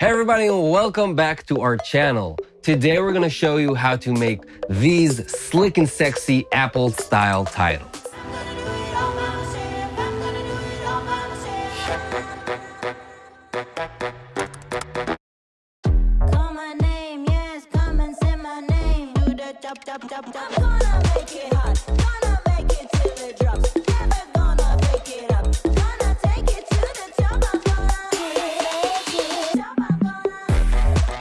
Hey everybody welcome back to our channel. Today we're gonna show you how to make these slick and sexy Apple style titles.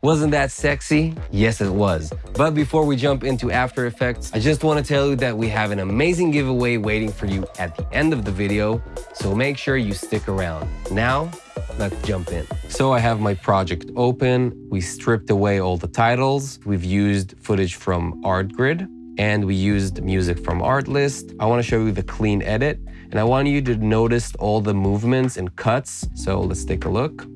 Wasn't that sexy? Yes, it was. But before we jump into After Effects, I just want to tell you that we have an amazing giveaway waiting for you at the end of the video, so make sure you stick around. Now, let's jump in. So I have my project open. We stripped away all the titles. We've used footage from ArtGrid and we used music from Artlist. I want to show you the clean edit and I want you to notice all the movements and cuts. So let's take a look.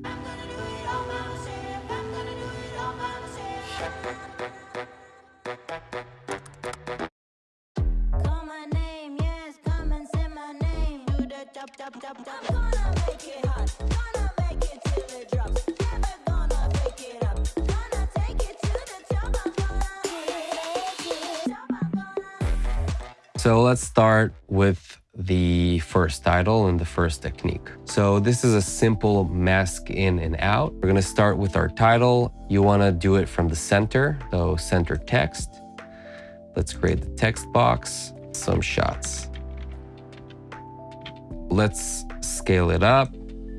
So let's start with the first title and the first technique. So this is a simple mask in and out. We're gonna start with our title. You wanna do it from the center, so center text. Let's create the text box, some shots. Let's scale it up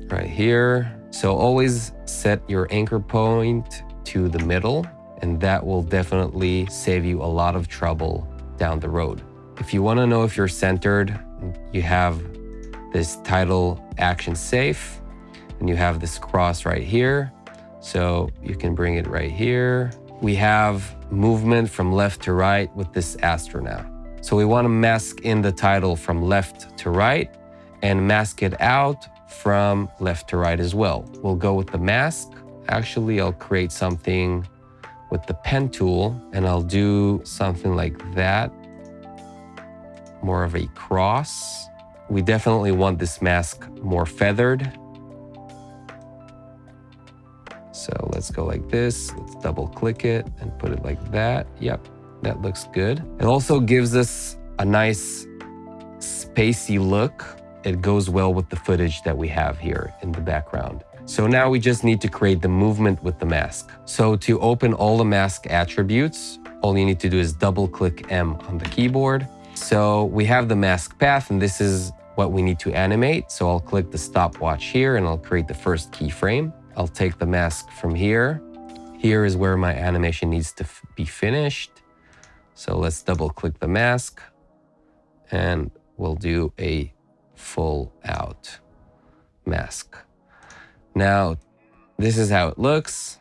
right here. So always set your anchor point to the middle and that will definitely save you a lot of trouble down the road. If you want to know if you're centered, you have this title action safe and you have this cross right here. So you can bring it right here. We have movement from left to right with this astronaut. So we want to mask in the title from left to right and mask it out from left to right as well. We'll go with the mask. Actually, I'll create something with the pen tool and I'll do something like that. More of a cross. We definitely want this mask more feathered. So let's go like this. Let's double click it and put it like that. Yep, that looks good. It also gives us a nice spacey look. It goes well with the footage that we have here in the background. So now we just need to create the movement with the mask. So to open all the mask attributes, all you need to do is double click M on the keyboard. So we have the mask path and this is what we need to animate. So I'll click the stopwatch here and I'll create the first keyframe. I'll take the mask from here. Here is where my animation needs to be finished. So let's double click the mask and we'll do a full out mask. Now, this is how it looks.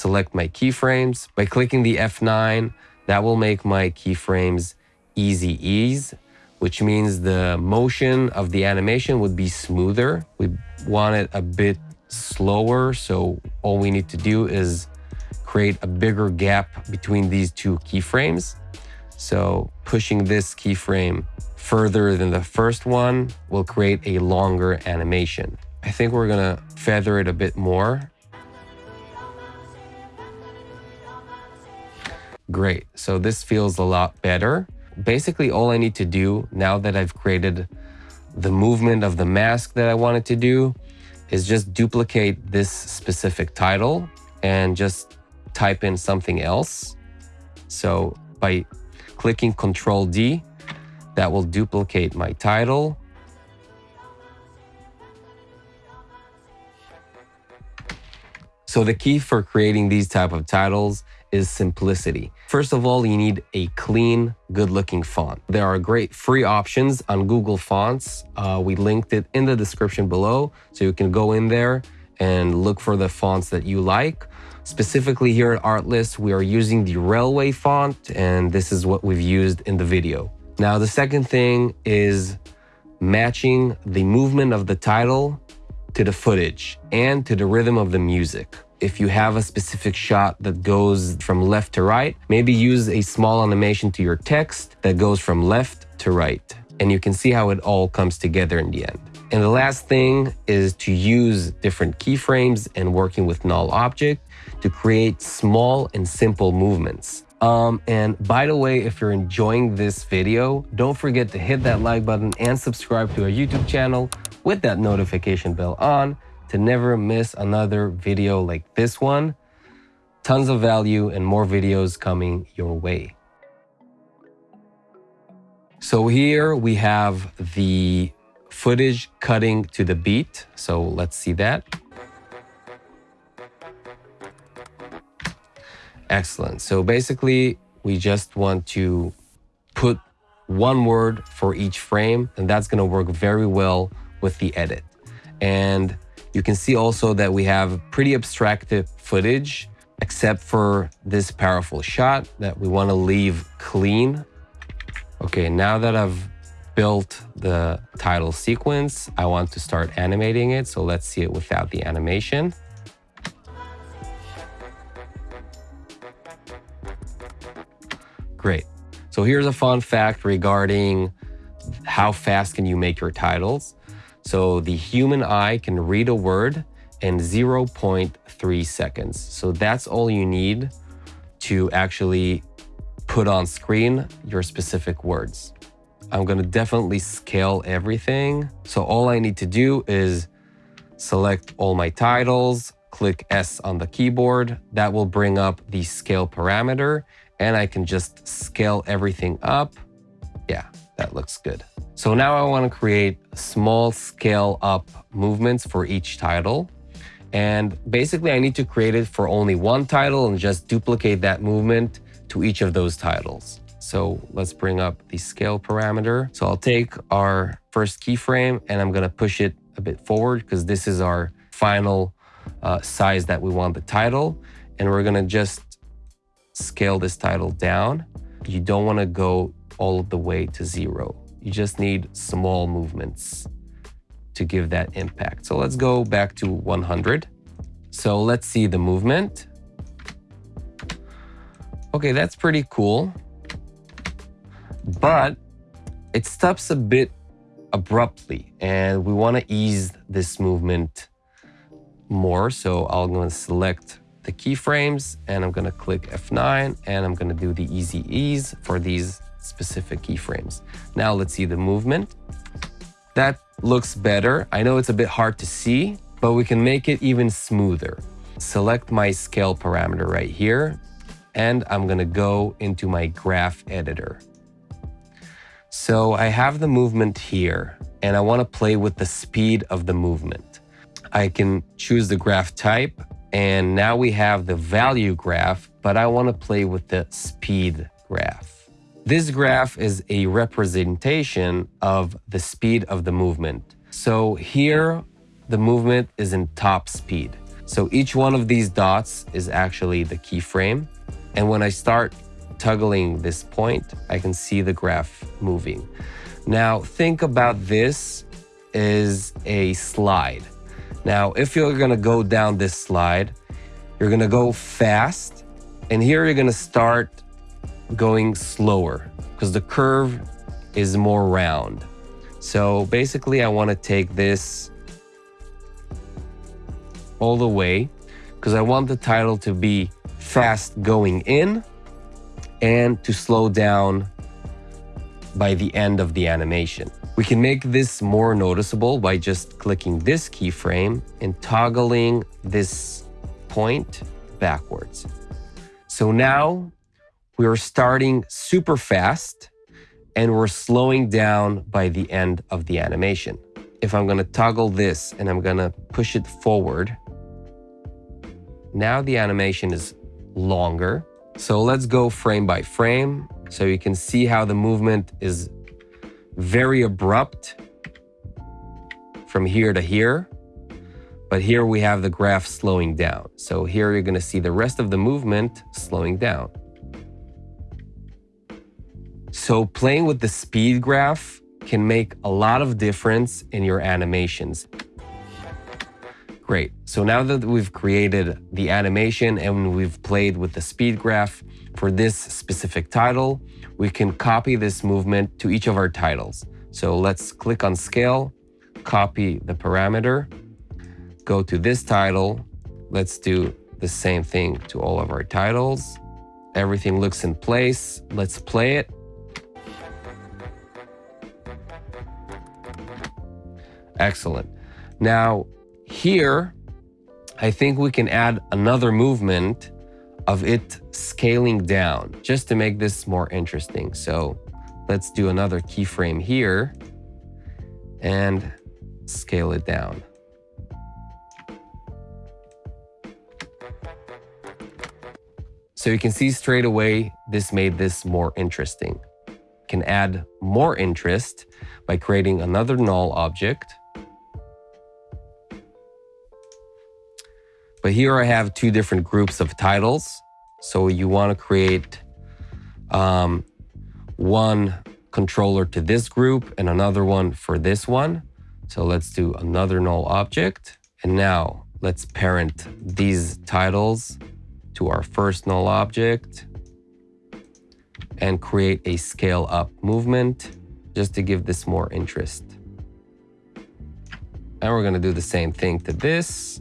Select my keyframes. By clicking the F9, that will make my keyframes easy ease, which means the motion of the animation would be smoother. We want it a bit slower, so all we need to do is create a bigger gap between these two keyframes. So pushing this keyframe further than the first one will create a longer animation. I think we're gonna feather it a bit more. Great, so this feels a lot better. Basically all I need to do now that I've created the movement of the mask that I wanted to do is just duplicate this specific title and just type in something else. So by clicking Control D, that will duplicate my title. So the key for creating these type of titles is simplicity. First of all, you need a clean, good-looking font. There are great free options on Google Fonts. Uh, we linked it in the description below, so you can go in there and look for the fonts that you like. Specifically here at Artlist, we are using the Raleway font, and this is what we've used in the video. Now, the second thing is matching the movement of the title to the footage and to the rhythm of the music. If you have a specific shot that goes from left to right, maybe use a small animation to your text that goes from left to right. And you can see how it all comes together in the end. And the last thing is to use different keyframes and working with null object to create small and simple movements. Um, and by the way, if you're enjoying this video, don't forget to hit that like button and subscribe to our YouTube channel with that notification bell on to never miss another video like this one. Tons of value and more videos coming your way. So here we have the footage cutting to the beat. So let's see that. Excellent. So basically, we just want to put one word for each frame, and that's going to work very well with the edit. And you can see also that we have pretty abstracted footage, except for this powerful shot that we want to leave clean. Okay, now that I've built the title sequence, I want to start animating it. So let's see it without the animation. Great. So here's a fun fact regarding how fast can you make your titles. So the human eye can read a word in 0.3 seconds. So that's all you need to actually put on screen your specific words. I'm gonna definitely scale everything. So all I need to do is select all my titles, click S on the keyboard. That will bring up the scale parameter and I can just scale everything up. Yeah, that looks good. So now I want to create small scale up movements for each title. And basically I need to create it for only one title and just duplicate that movement to each of those titles. So let's bring up the scale parameter. So I'll take our first keyframe and I'm going to push it a bit forward because this is our final uh, size that we want the title. And we're going to just scale this title down. You don't want to go all the way to zero. You just need small movements to give that impact. So let's go back to 100. So let's see the movement. Okay, that's pretty cool. But it stops a bit abruptly and we want to ease this movement more. So I'm going to select the keyframes and I'm gonna click F9 and I'm gonna do the easy ease for these specific keyframes. Now let's see the movement. That looks better. I know it's a bit hard to see, but we can make it even smoother. Select my scale parameter right here, and I'm gonna go into my graph editor. So I have the movement here, and I wanna play with the speed of the movement. I can choose the graph type and now we have the value graph, but I want to play with the speed graph. This graph is a representation of the speed of the movement. So here, the movement is in top speed. So each one of these dots is actually the keyframe. And when I start toggling this point, I can see the graph moving. Now think about this as a slide. Now, if you're gonna go down this slide, you're gonna go fast, and here you're gonna start going slower because the curve is more round. So basically, I wanna take this all the way because I want the title to be fast going in and to slow down by the end of the animation. We can make this more noticeable by just clicking this keyframe and toggling this point backwards. So now we're starting super fast and we're slowing down by the end of the animation. If I'm gonna toggle this and I'm gonna push it forward, now the animation is longer. So let's go frame by frame so you can see how the movement is very abrupt from here to here. But here we have the graph slowing down. So here you're going to see the rest of the movement slowing down. So playing with the speed graph can make a lot of difference in your animations. Great. So now that we've created the animation and we've played with the speed graph for this specific title, we can copy this movement to each of our titles. So let's click on scale, copy the parameter, go to this title. Let's do the same thing to all of our titles. Everything looks in place. Let's play it. Excellent. Now here, I think we can add another movement of it scaling down just to make this more interesting. So let's do another keyframe here and scale it down. So you can see straight away, this made this more interesting. Can add more interest by creating another null object. But here I have two different groups of titles. So you want to create um, one controller to this group and another one for this one. So let's do another null object. And now let's parent these titles to our first null object and create a scale up movement just to give this more interest. And we're going to do the same thing to this.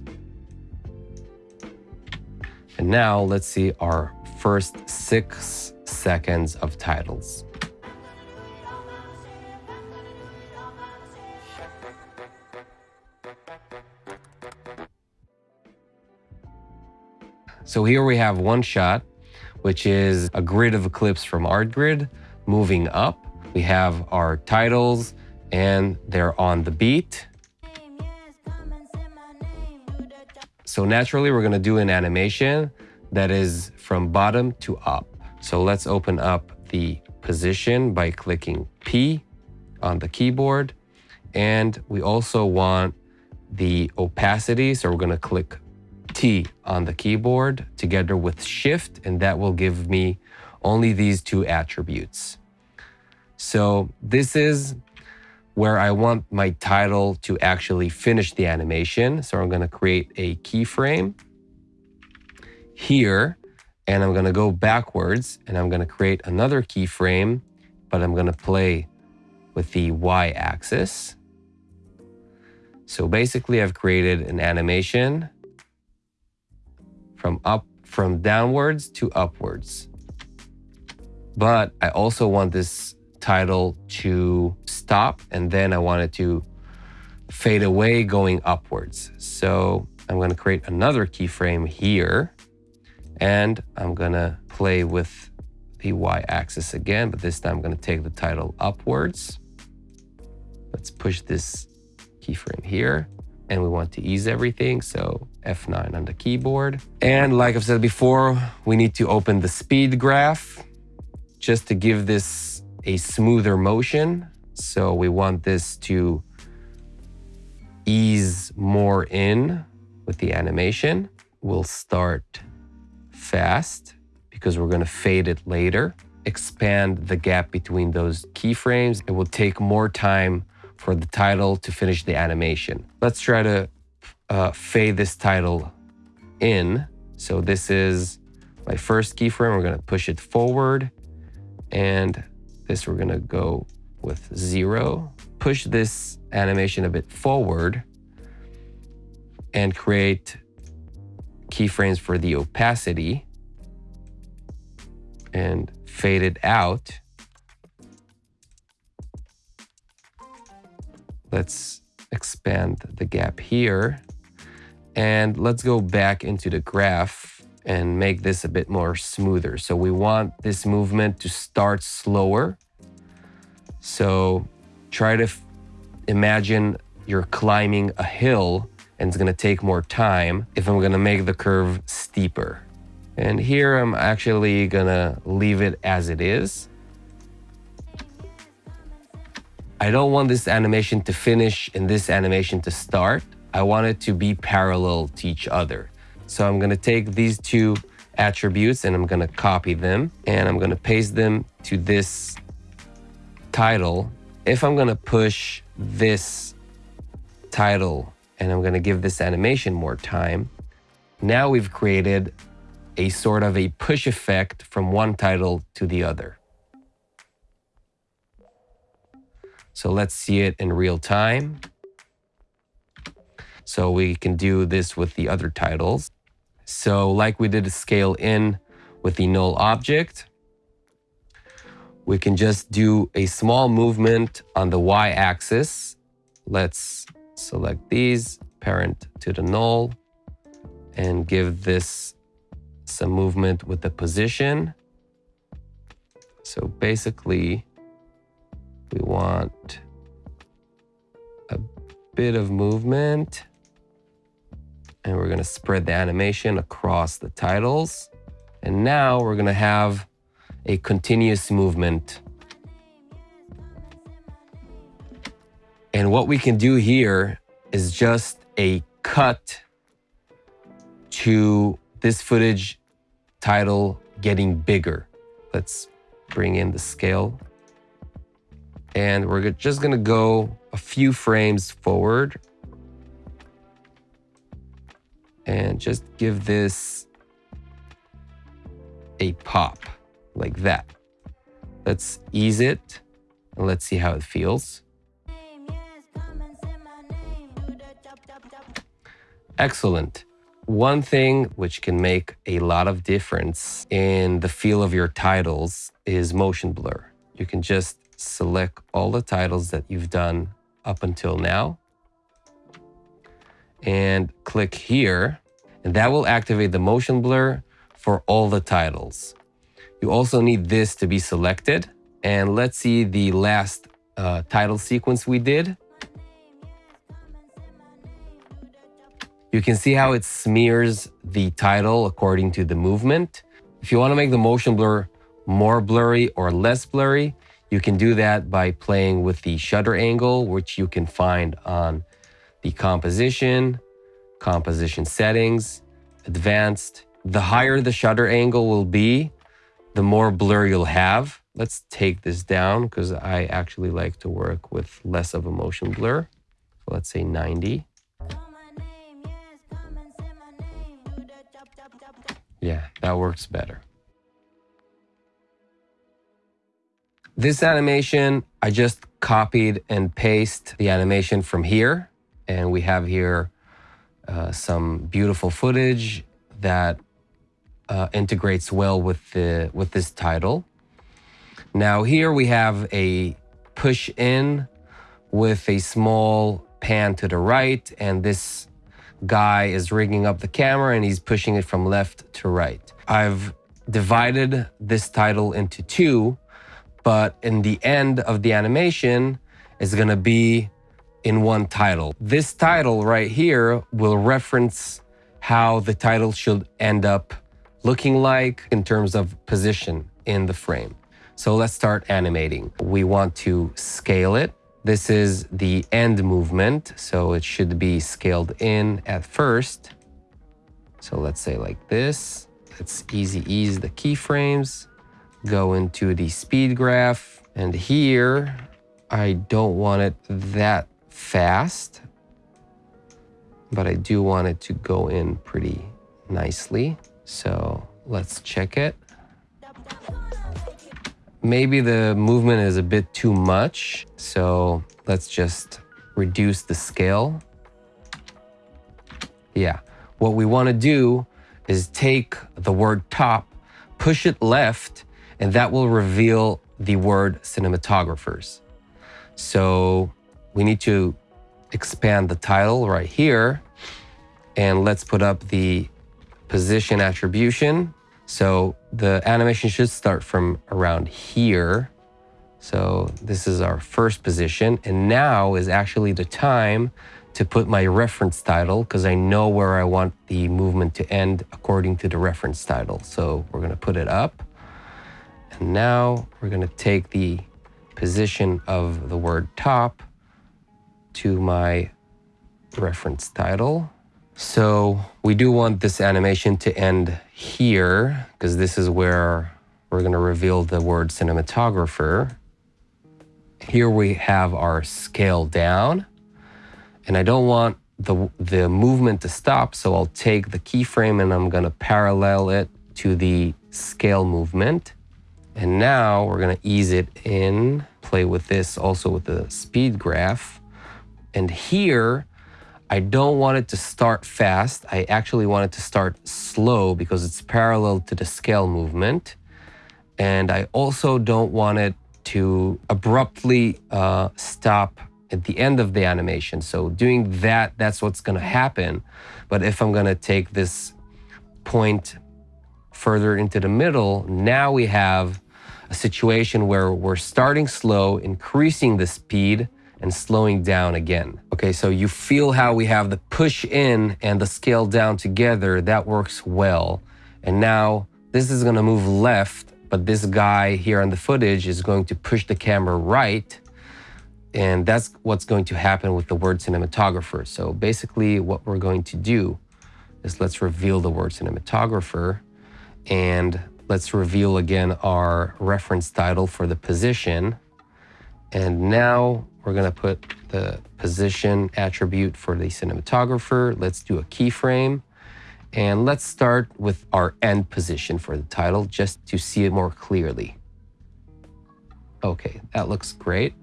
And now let's see our first six seconds of titles. So here we have one shot, which is a grid of clips from ArtGrid moving up. We have our titles and they're on the beat. So naturally, we're gonna do an animation that is from bottom to up. So let's open up the position by clicking P on the keyboard. And we also want the opacity. So we're gonna click T on the keyboard together with Shift, and that will give me only these two attributes. So this is where I want my title to actually finish the animation. So I'm going to create a keyframe here, and I'm going to go backwards, and I'm going to create another keyframe, but I'm going to play with the Y axis. So basically I've created an animation from up, from downwards to upwards. But I also want this title to stop and then I want it to fade away going upwards. So I'm going to create another keyframe here and I'm going to play with the Y axis again, but this time I'm going to take the title upwards. Let's push this keyframe here and we want to ease everything. So F9 on the keyboard. And like I've said before, we need to open the speed graph just to give this a smoother motion. So we want this to ease more in with the animation. We'll start fast because we're going to fade it later. Expand the gap between those keyframes. It will take more time for the title to finish the animation. Let's try to uh, fade this title in. So this is my first keyframe. We're going to push it forward and this we're going to go with zero. Push this animation a bit forward and create keyframes for the opacity and fade it out. Let's expand the gap here. And let's go back into the graph and make this a bit more smoother. So we want this movement to start slower. So try to imagine you're climbing a hill and it's gonna take more time if I'm gonna make the curve steeper. And here I'm actually gonna leave it as it is. I don't want this animation to finish and this animation to start. I want it to be parallel to each other. So I'm gonna take these two attributes and I'm gonna copy them and I'm gonna paste them to this title. If I'm gonna push this title and I'm gonna give this animation more time, now we've created a sort of a push effect from one title to the other. So let's see it in real time. So we can do this with the other titles. So like we did a scale in with the null object, we can just do a small movement on the y-axis. Let's select these, parent to the null, and give this some movement with the position. So basically, we want a bit of movement and we're gonna spread the animation across the titles. And now we're gonna have a continuous movement. And what we can do here is just a cut to this footage title getting bigger. Let's bring in the scale. And we're just gonna go a few frames forward and just give this a pop like that. Let's ease it and let's see how it feels. Excellent. One thing which can make a lot of difference in the feel of your titles is motion blur. You can just select all the titles that you've done up until now and click here and that will activate the motion blur for all the titles. You also need this to be selected and let's see the last uh, title sequence we did. You can see how it smears the title according to the movement. If you want to make the motion blur more blurry or less blurry, you can do that by playing with the shutter angle, which you can find on the composition, composition settings, advanced. The higher the shutter angle will be, the more blur you'll have. Let's take this down because I actually like to work with less of a motion blur. So let's say 90. Call my name, yes, come and say my name. Do the chop, chop, chop, chop. Yeah, that works better. This animation, I just copied and paste the animation from here. And we have here uh, some beautiful footage that uh, integrates well with, the, with this title. Now here we have a push in with a small pan to the right and this guy is rigging up the camera and he's pushing it from left to right. I've divided this title into two, but in the end of the animation is gonna be in one title. This title right here will reference how the title should end up looking like in terms of position in the frame. So let's start animating. We want to scale it. This is the end movement, so it should be scaled in at first. So let's say like this. Let's easy ease the keyframes, go into the speed graph, and here I don't want it that fast, but I do want it to go in pretty nicely. So let's check it. Maybe the movement is a bit too much, so let's just reduce the scale. Yeah, what we want to do is take the word top, push it left, and that will reveal the word cinematographers. So we need to expand the title right here and let's put up the position attribution. So the animation should start from around here. So this is our first position. And now is actually the time to put my reference title because I know where I want the movement to end according to the reference title. So we're going to put it up. And now we're going to take the position of the word top to my reference title. So we do want this animation to end here because this is where we're going to reveal the word cinematographer. Here we have our scale down and I don't want the, the movement to stop. So I'll take the keyframe and I'm going to parallel it to the scale movement. And now we're going to ease it in, play with this also with the speed graph. And here I don't want it to start fast. I actually want it to start slow because it's parallel to the scale movement. And I also don't want it to abruptly uh, stop at the end of the animation. So doing that, that's what's gonna happen. But if I'm gonna take this point further into the middle, now we have a situation where we're starting slow, increasing the speed, and slowing down again. Okay, so you feel how we have the push in and the scale down together. That works well. And now this is gonna move left, but this guy here on the footage is going to push the camera right. And that's what's going to happen with the word cinematographer. So basically what we're going to do is let's reveal the word cinematographer and let's reveal again our reference title for the position. And now we're gonna put the position attribute for the cinematographer. Let's do a keyframe. And let's start with our end position for the title just to see it more clearly. Okay, that looks great.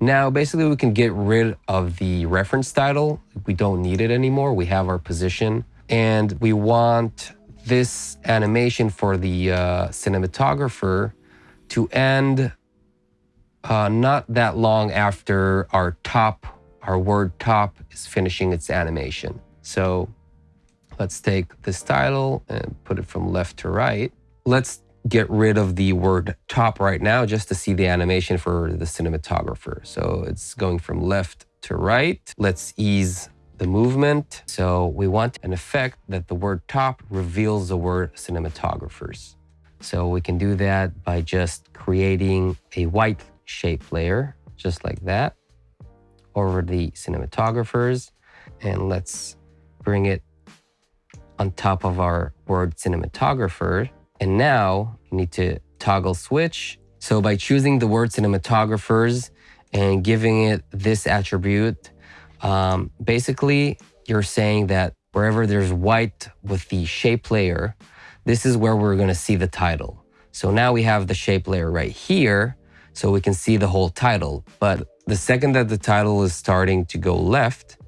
Now, basically we can get rid of the reference title. We don't need it anymore. We have our position and we want this animation for the uh, cinematographer to end uh, not that long after our top, our word top is finishing its animation. So let's take this title and put it from left to right. Let's get rid of the word top right now just to see the animation for the cinematographer. So it's going from left to right. Let's ease the movement. So we want an effect that the word top reveals the word cinematographers. So we can do that by just creating a white shape layer, just like that, over the cinematographers. And let's bring it on top of our word cinematographer. And now you need to toggle switch. So by choosing the word cinematographers and giving it this attribute, um, basically you're saying that wherever there's white with the shape layer, this is where we're gonna see the title. So now we have the shape layer right here, so we can see the whole title. But the second that the title is starting to go left,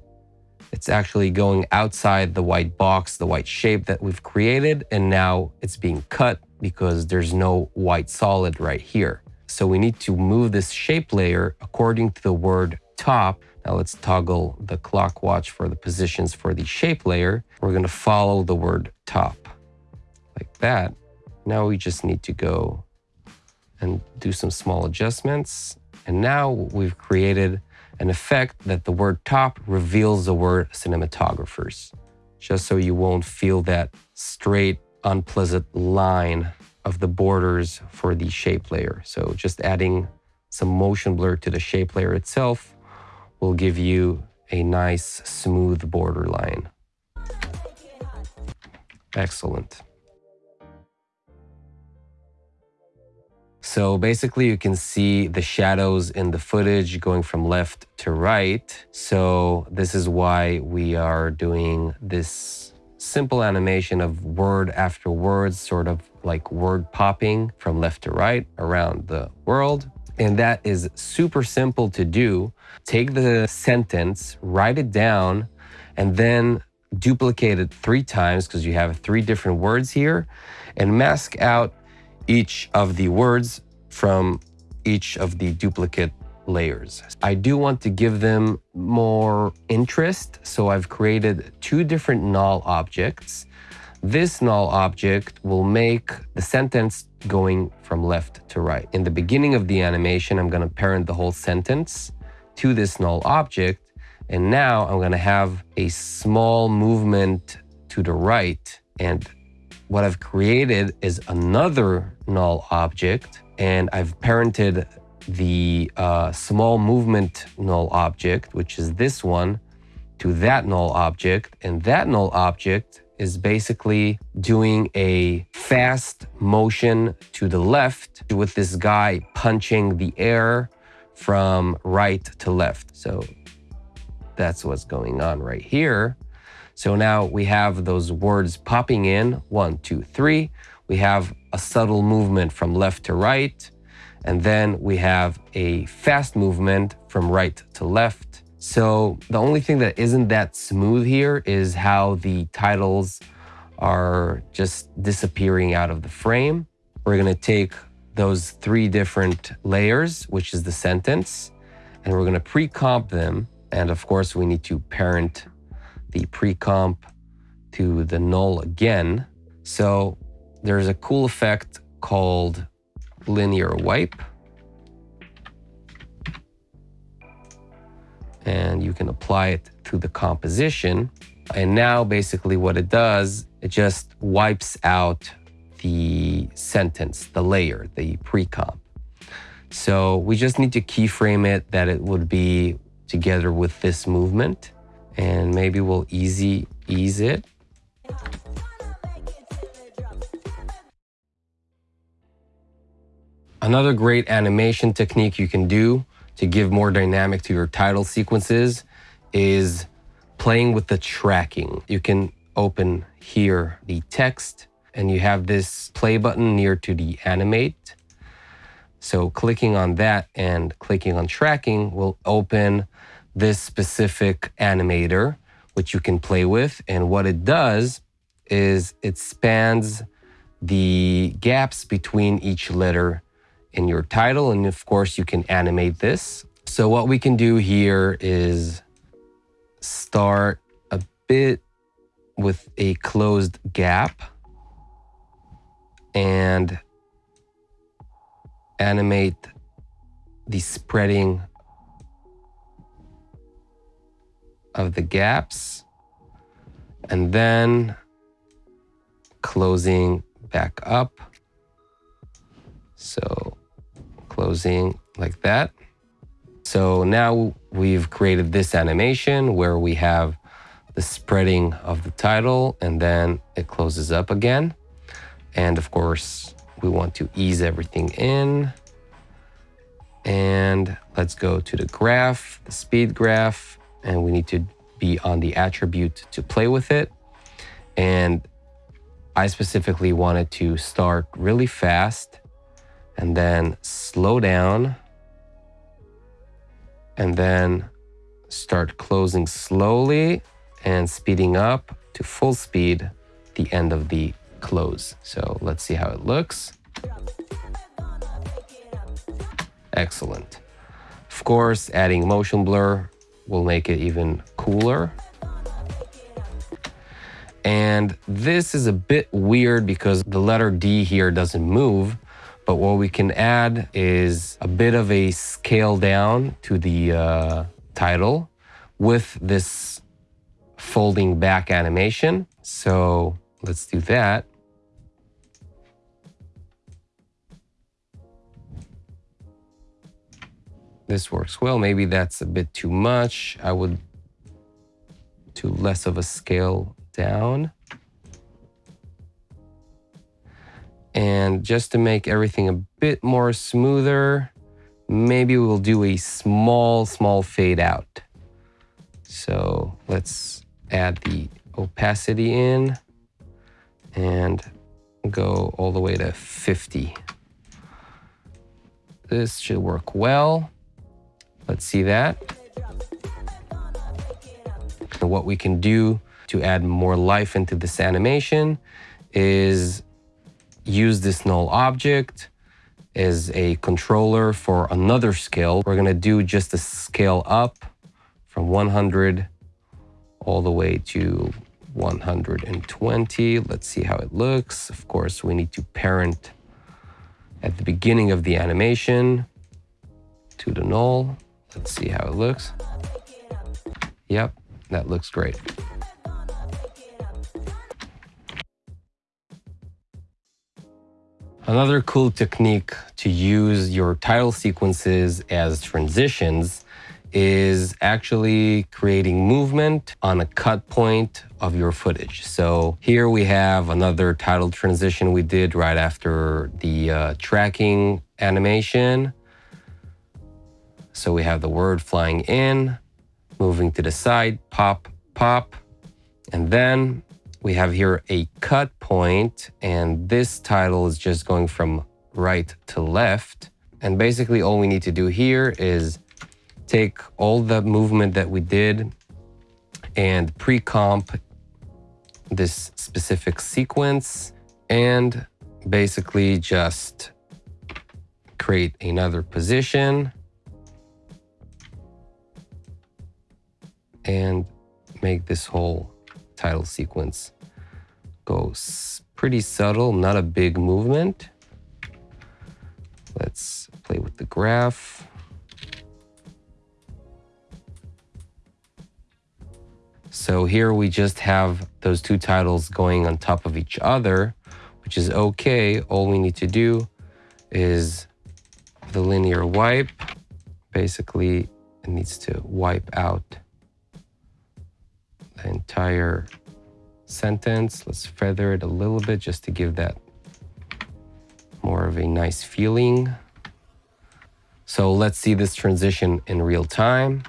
it's actually going outside the white box, the white shape that we've created, and now it's being cut because there's no white solid right here. So we need to move this shape layer according to the word top. Now let's toggle the clock watch for the positions for the shape layer. We're gonna follow the word top like that. Now we just need to go and do some small adjustments. And now we've created an effect that the word top reveals the word cinematographers, just so you won't feel that straight, unpleasant line of the borders for the shape layer. So just adding some motion blur to the shape layer itself will give you a nice smooth border line. Excellent. So basically you can see the shadows in the footage going from left to right. So this is why we are doing this simple animation of word after word, sort of like word popping from left to right around the world. And that is super simple to do. Take the sentence, write it down, and then duplicate it three times because you have three different words here and mask out each of the words from each of the duplicate layers. I do want to give them more interest, so I've created two different null objects. This null object will make the sentence going from left to right. In the beginning of the animation, I'm going to parent the whole sentence to this null object. And now I'm going to have a small movement to the right. And what I've created is another null object. And I've parented the uh, small movement null object, which is this one, to that null object. And that null object is basically doing a fast motion to the left with this guy punching the air from right to left. So that's what's going on right here. So now we have those words popping in, one, two, three. We have a subtle movement from left to right. And then we have a fast movement from right to left. So the only thing that isn't that smooth here is how the titles are just disappearing out of the frame. We're gonna take those three different layers, which is the sentence, and we're gonna pre-comp them. And of course, we need to parent the pre-comp to the null again. So there's a cool effect called linear wipe. And you can apply it to the composition. And now basically what it does, it just wipes out the sentence, the layer, the pre-comp. So we just need to keyframe it that it would be together with this movement. And maybe we'll easy ease it. Another great animation technique you can do to give more dynamic to your title sequences is playing with the tracking. You can open here the text and you have this play button near to the animate. So clicking on that and clicking on tracking will open this specific animator, which you can play with. And what it does is it spans the gaps between each letter in your title. And of course, you can animate this. So what we can do here is start a bit with a closed gap and animate the spreading of the gaps and then closing back up. So closing like that. So now we've created this animation where we have the spreading of the title and then it closes up again. And of course, we want to ease everything in. And let's go to the graph, the speed graph, and we need to be on the attribute to play with it. And I specifically wanted to start really fast and then slow down and then start closing slowly and speeding up to full speed the end of the close. So let's see how it looks. Excellent. Of course, adding motion blur will make it even cooler. And this is a bit weird because the letter D here doesn't move, but what we can add is a bit of a scale down to the uh, title with this folding back animation. So let's do that. This works well. Maybe that's a bit too much. I would do less of a scale down. And just to make everything a bit more smoother, maybe we'll do a small, small fade out. So let's add the opacity in and go all the way to 50. This should work well. Let's see that. And what we can do to add more life into this animation is use this null object as a controller for another scale. We're gonna do just a scale up from 100 all the way to 120. Let's see how it looks. Of course, we need to parent at the beginning of the animation to the null. Let's see how it looks. Yep, that looks great. Another cool technique to use your title sequences as transitions is actually creating movement on a cut point of your footage. So here we have another title transition we did right after the uh, tracking animation. So we have the word flying in, moving to the side, pop, pop, and then we have here a cut point and this title is just going from right to left. And basically all we need to do here is take all the movement that we did and pre-comp this specific sequence and basically just create another position and make this whole title sequence go pretty subtle, not a big movement. Let's play with the graph. So here we just have those two titles going on top of each other, which is okay. All we need to do is the linear wipe. Basically, it needs to wipe out the entire sentence. Let's feather it a little bit just to give that more of a nice feeling. So let's see this transition in real time.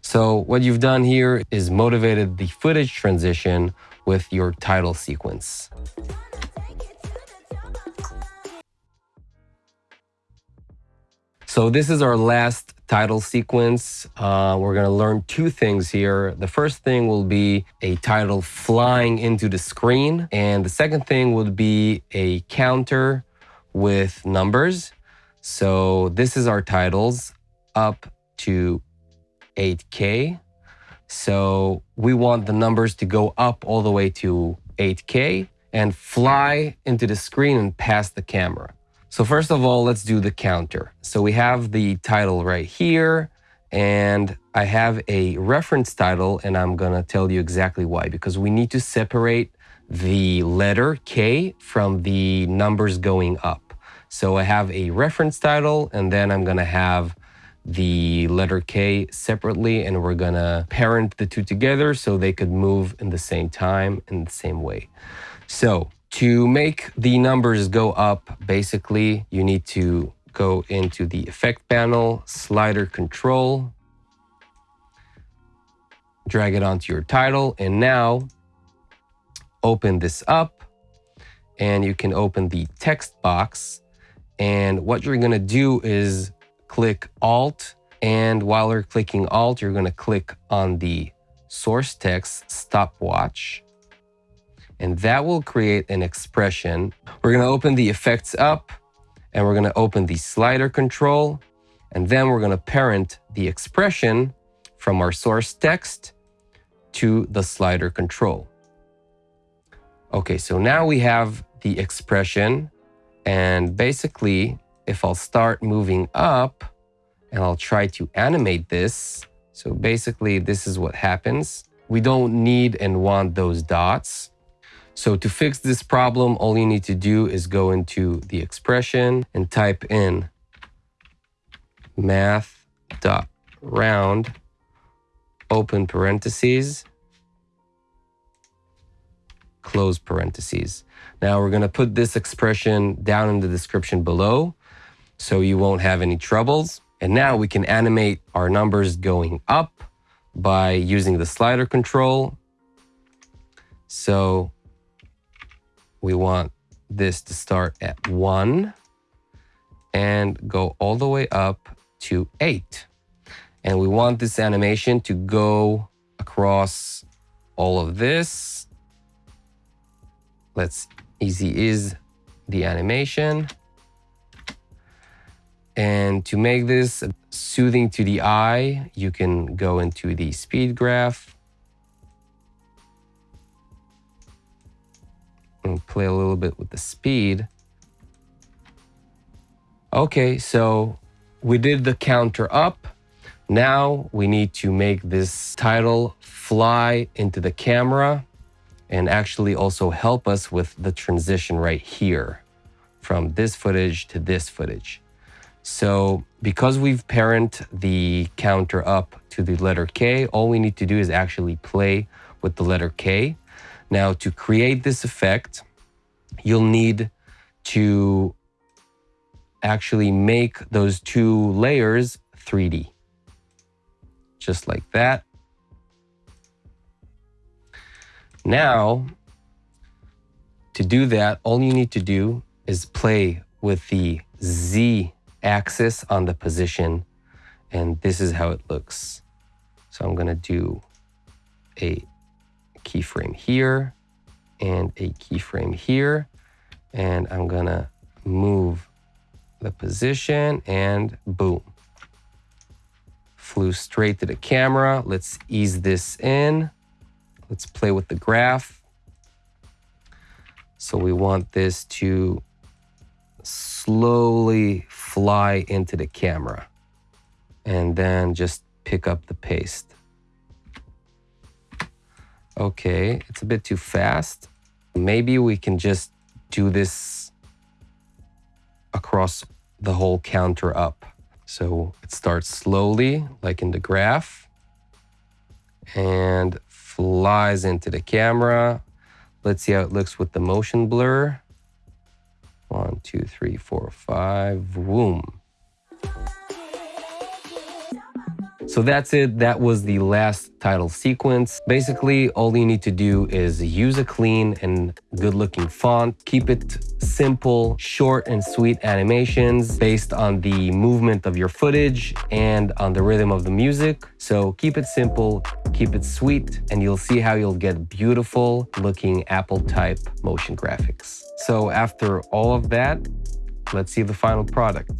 So what you've done here is motivated the footage transition with your title sequence. So this is our last title sequence. Uh, we're going to learn two things here. The first thing will be a title flying into the screen. And the second thing would be a counter with numbers. So this is our titles up to 8K. So we want the numbers to go up all the way to 8K and fly into the screen and past the camera. So first of all, let's do the counter. So we have the title right here and I have a reference title and I'm gonna tell you exactly why, because we need to separate the letter K from the numbers going up. So I have a reference title and then I'm gonna have the letter K separately and we're gonna parent the two together so they could move in the same time in the same way. So to make the numbers go up, basically, you need to go into the effect panel, slider control, drag it onto your title, and now open this up and you can open the text box. And what you're gonna do is click Alt, and while you're clicking Alt, you're gonna click on the source text stopwatch and that will create an expression. We're going to open the effects up and we're going to open the slider control and then we're going to parent the expression from our source text to the slider control. Okay, so now we have the expression and basically if I'll start moving up and I'll try to animate this, so basically this is what happens. We don't need and want those dots. So to fix this problem, all you need to do is go into the expression and type in math.round, open parentheses, close parentheses. Now we're going to put this expression down in the description below so you won't have any troubles. And now we can animate our numbers going up by using the slider control. So we want this to start at 1 and go all the way up to 8. And we want this animation to go across all of this. Let's easy is the animation. And to make this soothing to the eye, you can go into the speed graph and play a little bit with the speed. Okay, so we did the counter up. Now we need to make this title fly into the camera and actually also help us with the transition right here from this footage to this footage. So because we've parent the counter up to the letter K, all we need to do is actually play with the letter K. Now to create this effect, you'll need to actually make those two layers 3D. Just like that. Now, to do that, all you need to do is play with the Z axis on the position. And this is how it looks. So I'm gonna do a keyframe here and a keyframe here. And I'm gonna move the position and boom. Flew straight to the camera. Let's ease this in. Let's play with the graph. So we want this to slowly fly into the camera and then just pick up the paste. Okay, it's a bit too fast. Maybe we can just do this across the whole counter up. So it starts slowly, like in the graph, and flies into the camera. Let's see how it looks with the motion blur. One, two, three, four, five, boom. So that's it. That was the last title sequence. Basically, all you need to do is use a clean and good looking font. Keep it simple, short and sweet animations based on the movement of your footage and on the rhythm of the music. So keep it simple, keep it sweet, and you'll see how you'll get beautiful looking Apple type motion graphics. So after all of that, let's see the final product.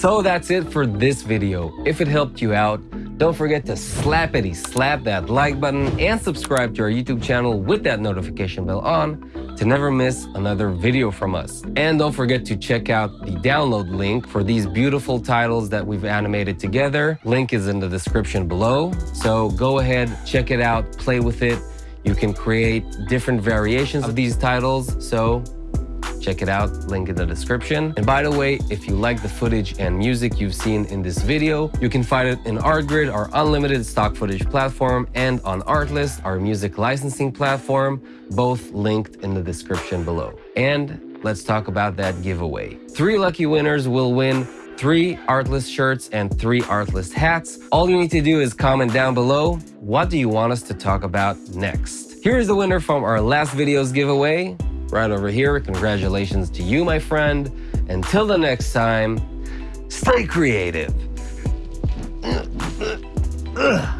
So that's it for this video. If it helped you out, don't forget to slap slappity slap that like button and subscribe to our YouTube channel with that notification bell on to never miss another video from us. And don't forget to check out the download link for these beautiful titles that we've animated together. Link is in the description below. So go ahead, check it out, play with it. You can create different variations of these titles. So check it out link in the description. And by the way if you like the footage and music you've seen in this video you can find it in artgrid our unlimited stock footage platform and on artlist our music licensing platform both linked in the description below. And let's talk about that giveaway. Three lucky winners will win three Artlist shirts and three Artlist hats. All you need to do is comment down below, what do you want us to talk about next? Here is the winner from our last video's giveaway, right over here. Congratulations to you, my friend. Until the next time, stay creative.